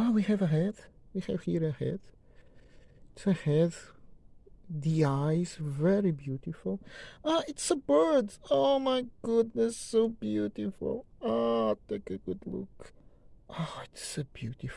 Oh, we have a head. We have here a head. It's a head. The eyes, very beautiful. Ah, it's a bird. Oh my goodness, so beautiful. Ah, take a good look. Oh, it's so beautiful.